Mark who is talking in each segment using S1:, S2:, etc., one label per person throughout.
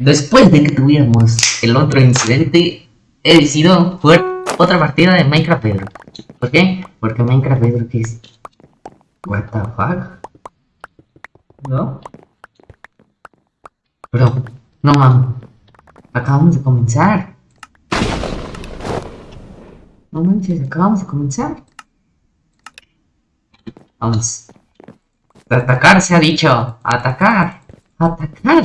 S1: después de que tuviéramos el otro incidente, he decidido jugar otra partida de Minecraft Pedro. ¿Por qué? Porque Minecraft Pedro que es... What the fuck? ¿No? Bro, no mames. Acabamos de comenzar. No manches, acabamos de comenzar. Vamos. Atacar se ha dicho. Atacar. Atacar.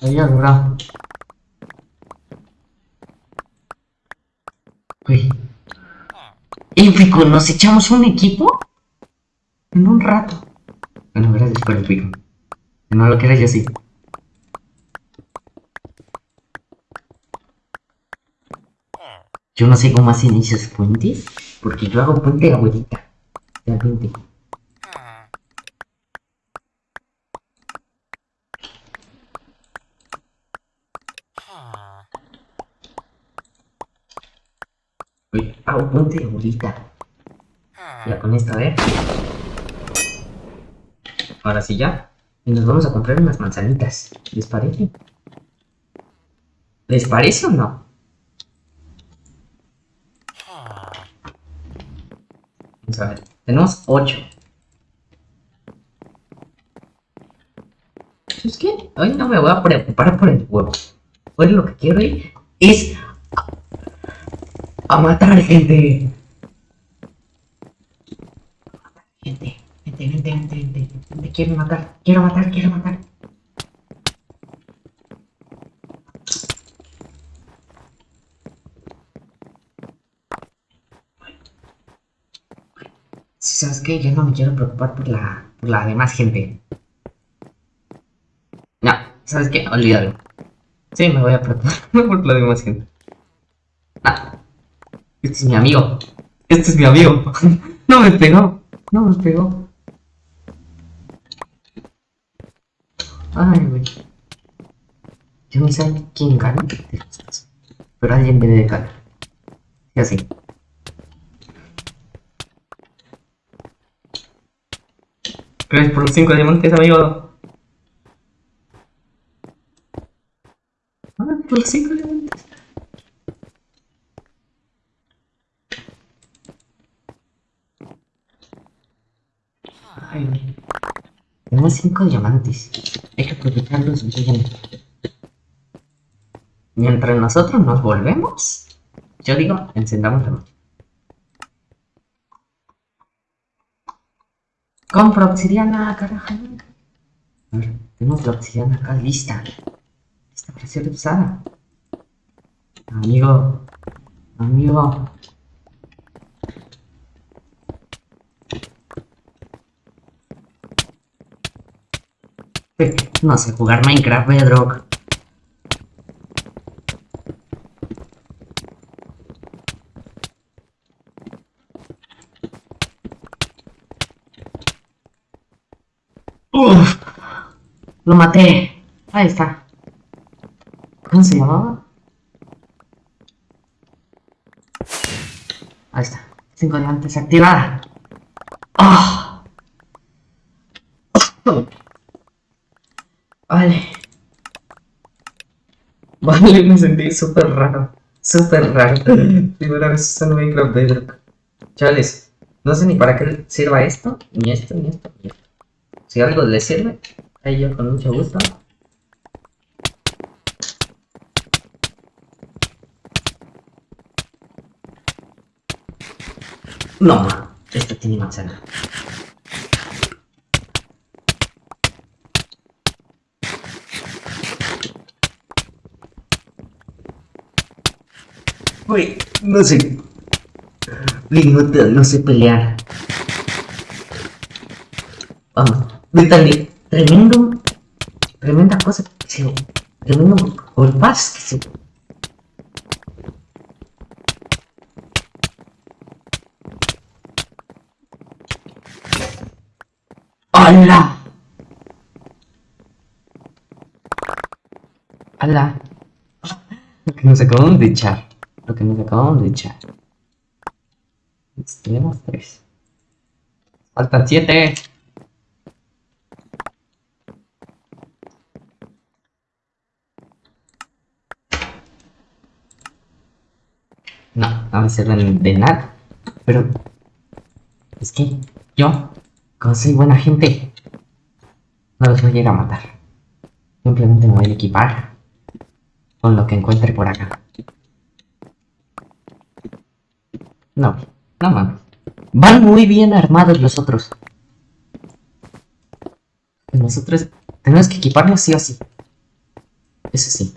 S1: Adiós, bro. Uy. Épico, ¿nos echamos un equipo? En un rato. Bueno, gracias por el pico. No lo quieras yo sí. Yo no sé cómo hacen esos puentes, porque yo hago puente abuelita. Realmente. Hago puente abuelita. Ya con esto, ver. Ahora sí ya. Y nos vamos a comprar unas manzanitas. ¿Les parece? ¿Les parece o no? Vamos a ver. Tenemos 8. ¿Sabes qué? Hoy no me voy a preocupar por el huevo. Hoy lo que quiero ir es a, matar gente. Gente, gente, gente, gente, gente, gente, quiero matar, quiero matar, quiero matar. Si sabes qué, yo no me quiero preocupar por la, por la demás gente. No, ¿sabes qué? Olvídalo. Sí, me voy a preocupar por la demás gente. Este es mi amigo. Este es mi amigo. no me pegó. No me pegó. Ay, güey. Yo no sé quién gana Pero alguien debe de ganar. Y así. Gracias por los 5 diamantes, amigo. Ah, por los 5 diamantes. Güey. Tenemos 5 diamantes. Hay que aprovecharlos bien. Mientras nosotros nos volvemos, yo digo, encendamos la máquina. Compro obsidiana, carajo. Tenemos la acá lista. Lista para usada. Amigo. Amigo. No sé jugar Minecraft, Bedrock. Uf, lo maté. Ahí está. ¿Cómo se llamaba? Ahí está. Cinco diamantes activada. ¡Oh! Vale. Vale, me sentí súper raro. Súper raro. Primera vez usando Minecraft Bedrock. Chavales, no sé ni para qué sirva esto, ni esto, ni esto, ni esto. Si algo le sirve, ahí yo con mucho gusto. No, esto tiene manzana. Uy, no sé. Uy, no, no sé pelear. Vamos. Vítale, tremendo, tremenda cosa que tremendo golpaz que se... ¡Hala! ¡Hala! Nos acabamos de echar. Lo que nos acabamos de echar. Tenemos tres. Faltan siete. No, no me sirven de nada. Pero es que yo, como soy buena gente, no los voy a ir a matar. Simplemente me voy a equipar con lo que encuentre por acá. No, no mames. Van muy bien armados los otros. Nosotros tenemos que equiparnos sí o sí. Eso sí.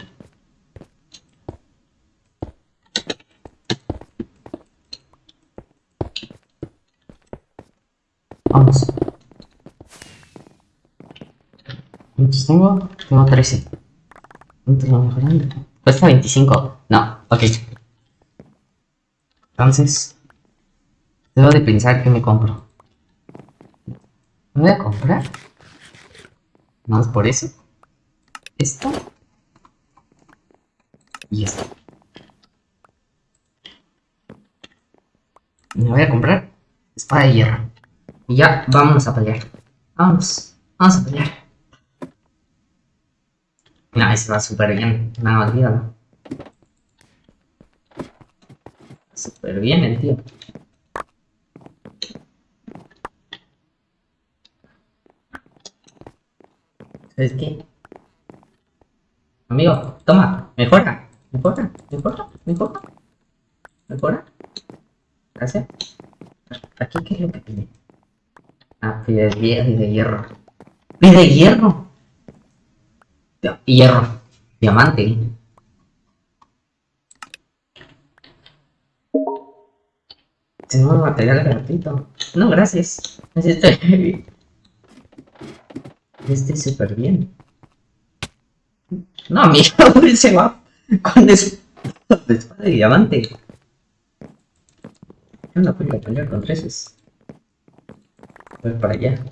S1: Vamos. ¿Cuántos tengo? Tengo 13. ¿Cuántos lo mejorando? Cuesta 25. No, ok. Entonces, debo de pensar que me compro. ¿Me voy a comprar? ¿Más por eso? Esto. Y esto. Me voy a comprar espada de hierro. Y ya, vamos a pelear. Vamos, vamos a pelear. No, ese va súper bien. No, olvídalo. Súper bien el tío. ¿Sabes qué? Amigo, toma, mejora, mejora, mejora, mejora, mejora. Gracias. ¿Aquí qué es lo que tiene? Ah, pide de, de hierro. ¡Pide hierro! Hierro. Diamante. Material gratuito. No, gracias. Estoy, estoy súper bien. No, amigo, se va con espada de diamante. Yo no puedo pelear con treses. Voy para allá.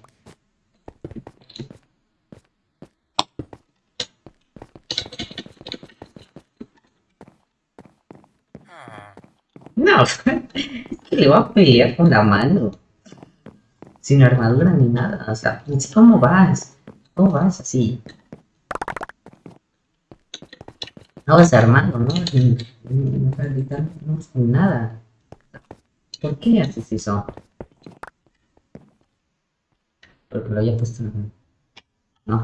S1: No, que le va a pelear con la mano. Sin armadura ni nada. O sea, ¿cómo vas? ¿Cómo vas así? No vas armando, ¿no? No, no, no, nada. ¿Por qué haces eso? Porque lo había puesto en... No.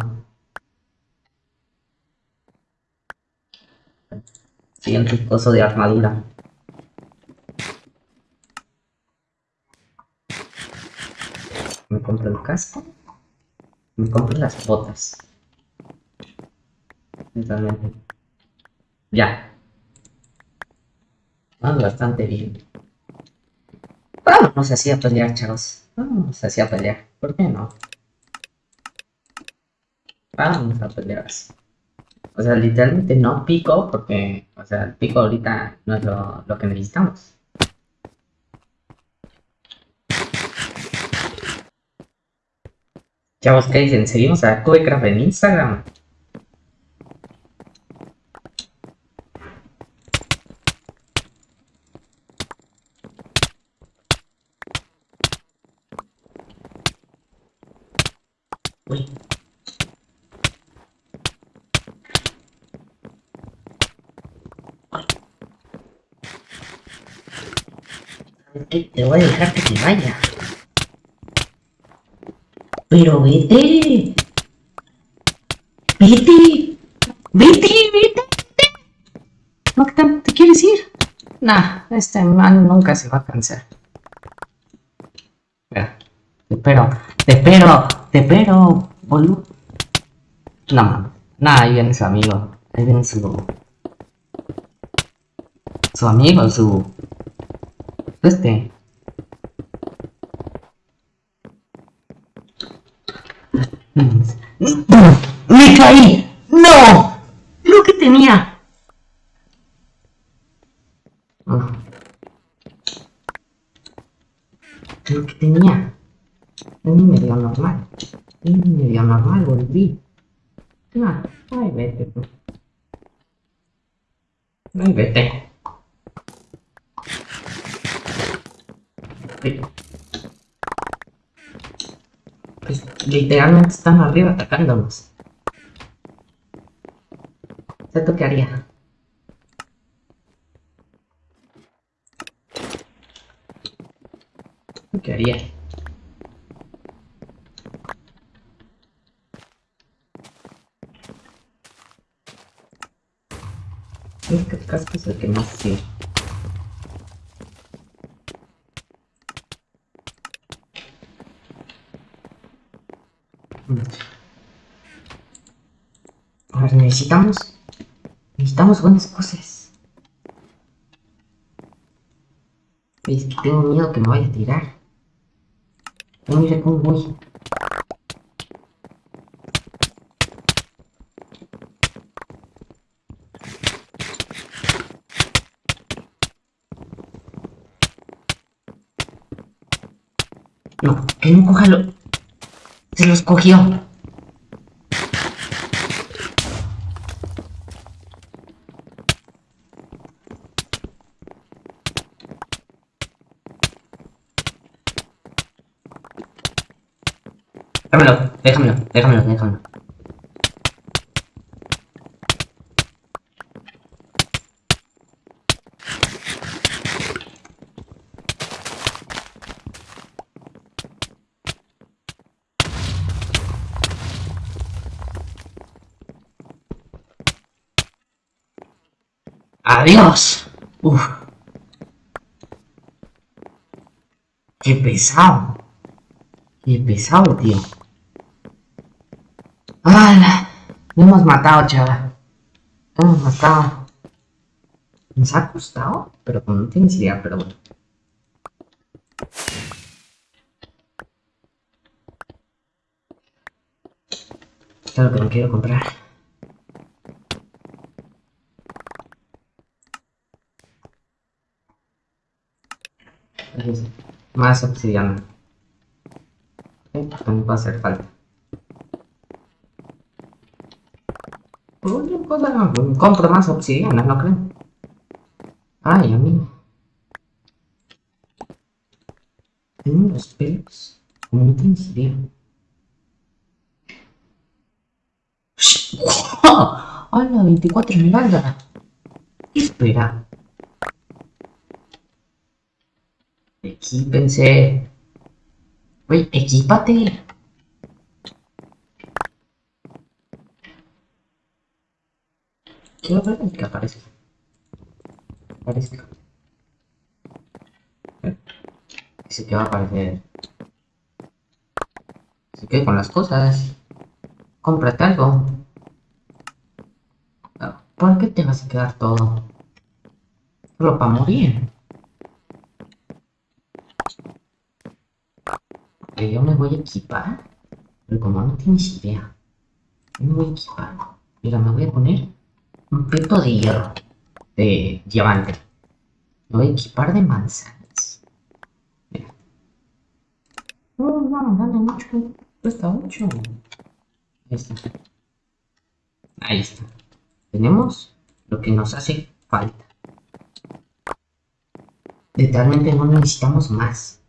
S1: Siguiente coso de armadura. Me compro el casco. Me compro las botas. Totalmente. Ya. Vamos bastante bien. Vamos así a pelear, chavos. Vamos así a pelear. ¿Por qué no? Vamos a pelear así. O sea, literalmente no pico porque, o sea, el pico ahorita no es lo, lo que necesitamos. Chavos, ¿qué dicen? ¿Seguimos a Cubecraft en Instagram? Te voy a dejar que te vaya. Pero vete. Vete. Vete, vete, vete. ¿te quieres ir? Nah, este man nunca se va a cansar. Espera, te espero, te espero, te espero, boludo. No mames. Nah, ahí viene su amigo. Ahí viene su. Su amigo, su. Este. ¡Me caí! ¡No! Lo que tenía. Lo que tenía. Un medio normal. Un medio normal, volví. Ah, ay, vete. Ay, vete. Literalmente están arriba atacándonos. ¿Esto qué haría? ¿Qué haría? Este casco es el que más sirve. Ahora necesitamos... Necesitamos buenas cosas. Es que tengo miedo que me vaya a tirar. No mira cómo voy. No, que no coja lo... Los cogió. Déjamelo, déjamelo, déjamelo, déjamelo. Adiós. Uf. Qué pesado. Qué pesado, tío. ¡Hala! Lo hemos matado, chaval. Lo hemos matado. Nos ha costado, pero no tienes idea, pero bueno. Esto es lo que no quiero comprar. Más obsidiana. Ok, También va a hacer falta. Oye, pues, ah, compro más obsidiana, ¿no creen? Ay, a mí. Tengo los pelos. Como no tienes. ¡Hola! 24 esmeralda. Espera. Equípense. Oye, equípate. Quiero ver el que aparece. Aparece. Dice que va a aparecer. Se quede con las cosas. Cómprate algo. Ah, ¿Por qué te vas a quedar todo? Solo para morir. Que yo voy a equipar. Pero como no tienes idea. Yo me voy a equipar. Mira, me voy a poner un peto de hierro. De diamante. Me voy a equipar de manzanas. Mira. No, no, no, dale mucho. Cuesta mucho. Ahí está. Ahí está. Tenemos lo que nos hace falta. Literalmente no necesitamos más.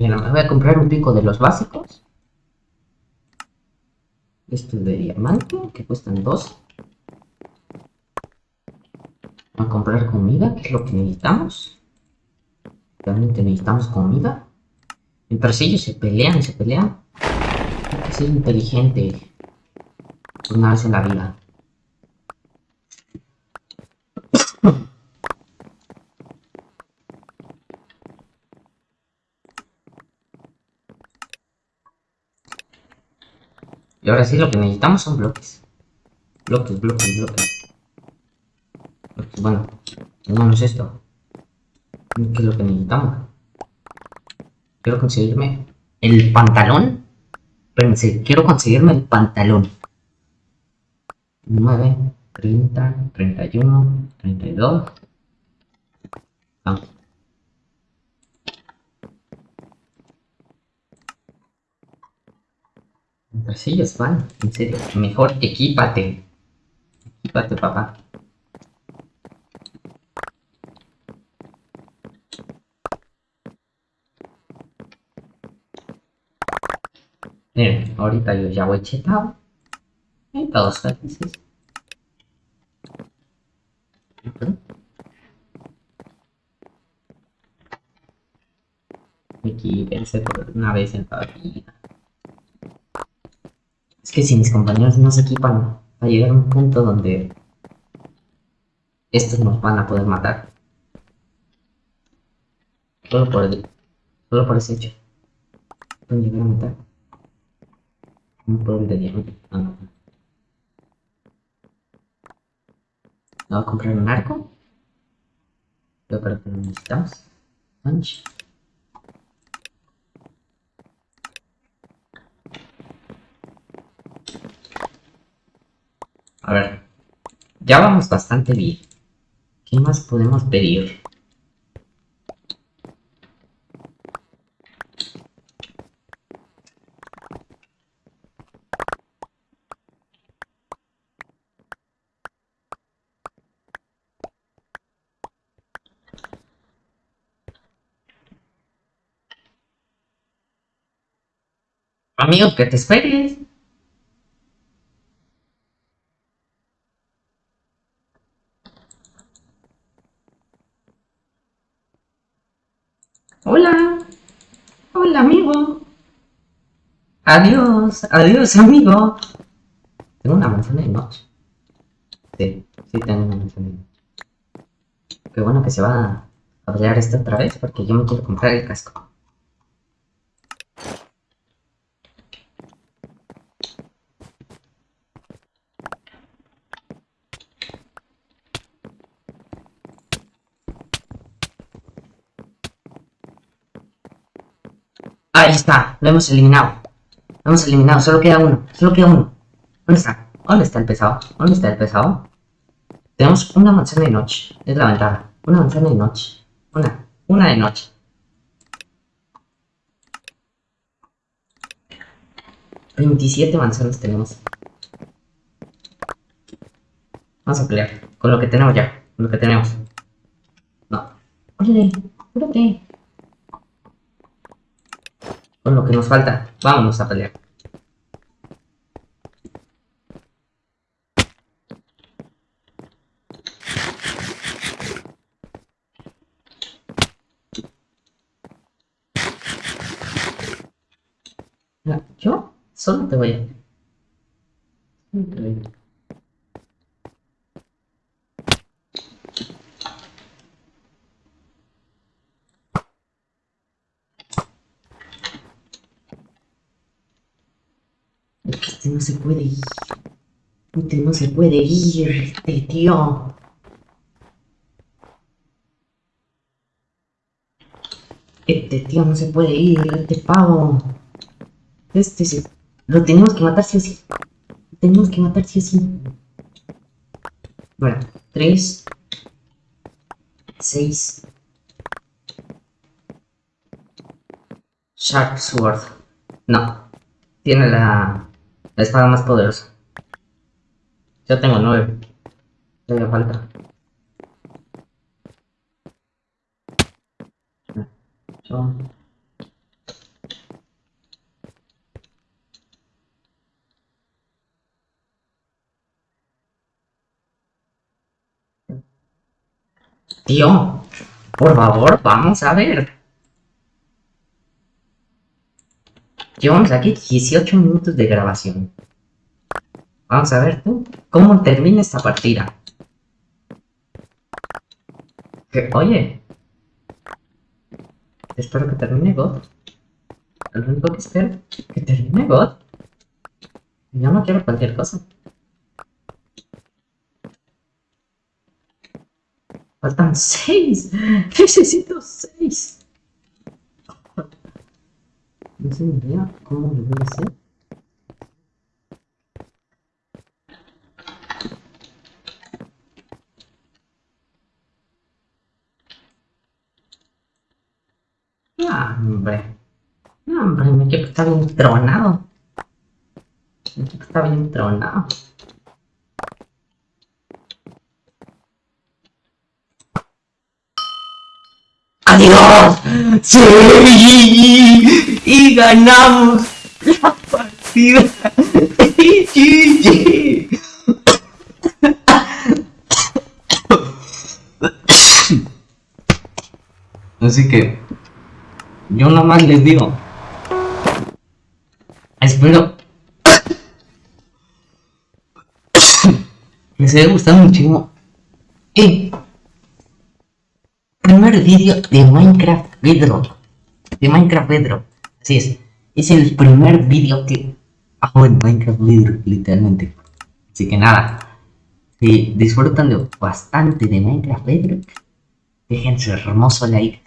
S1: Mira, me voy a comprar un pico de los básicos. Estos de diamante, que cuestan dos. Voy a comprar comida, que es lo que necesitamos. Realmente necesitamos comida. Mientras ellos se pelean se pelean, hay que ser inteligente una vez en la vida. Ahora sí lo que necesitamos son bloques. Bloques, bloques, bloques. bloques. Bueno, tenemos esto. ¿Qué es lo que necesitamos? Quiero conseguirme el pantalón. Espérense, quiero conseguirme el pantalón. 9, 30, 31, 32. Vamos. Así es, van, en serio. Mejor equípate. Equípate, papá. Miren, ahorita yo ya voy chetado. Y todos felices. Aquí pensé por una vez en toda vida. Es que si mis compañeros no se equipan a llegar un punto donde estos nos van a poder matar. Solo por el, solo por ese hecho. Pueden llegar a matar. Un poder de diamante. Ah, no. ¿No voy a comprar un arco? Para que lo necesitamos. Punch. A ver, ya vamos bastante bien. ¿Qué más podemos pedir? Amigo, que te esperes. Hola. Hola, amigo. Adiós, adiós, amigo. Tengo una manzana de noche. Sí, sí tengo una manzana de noche. Qué bueno que se va a pelear esto otra vez porque yo me quiero comprar el casco. Ahí está, lo hemos eliminado. Lo hemos eliminado, solo queda uno, solo queda uno. ¿Dónde está? ¿Dónde está el pesado? ¿Dónde está el pesado? Tenemos una manzana de noche, es la ventana. Una manzana de noche. Una, una de noche. Veintisiete manzanas tenemos. Vamos a pelear con lo que tenemos ya, con lo que tenemos. No. Oye, espérate. Con lo que nos falta, vámonos a pelear. Yo solo te voy a... Este no se puede ir. Este no se puede ir, este tío. Este tío no se puede ir, este pavo. Este se... Lo tenemos que matar sí o sí. Lo tenemos que matar sí o sí. Bueno, 3, 6. Sharp Sword. No. Tiene la, la espada más poderosa. Yo tengo 9. Me falta. Tío, por favor, vamos a ver. Llevamos aquí 18 minutos de grabación. Vamos a ver tú, cómo termina esta partida. Que, oye. Espero que termine God. Lo único que espero, que termine God. Yo no quiero cualquier cosa. Faltan 6. Necesito 6. No sé ni idea cómo lo voy a hacer. Ah, hombre. No, hombre, mi equipo está bien tronado. Mi equipo está bien tronado. ¡Sí! ¡Y ganamos la partida! Así que yo nada más les digo. Espero les haya gustado muchísimo. Y primer vídeo de Minecraft Bedrock. De Minecraft Bedrock. Así es. Es el primer vídeo que hago en Minecraft Bedrock, literalmente. Así que nada. Si disfrutan bastante de Minecraft Bedrock, déjense hermoso like.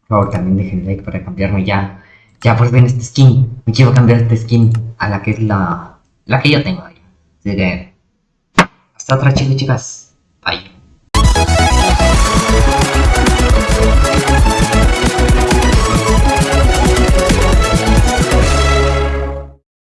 S1: Por favor, también dejen like para cambiarme ya. Ya pues ven este skin. Me quiero cambiar esta skin a la que es la, la que yo tengo. Así que hasta otra chicos chicas. Bye.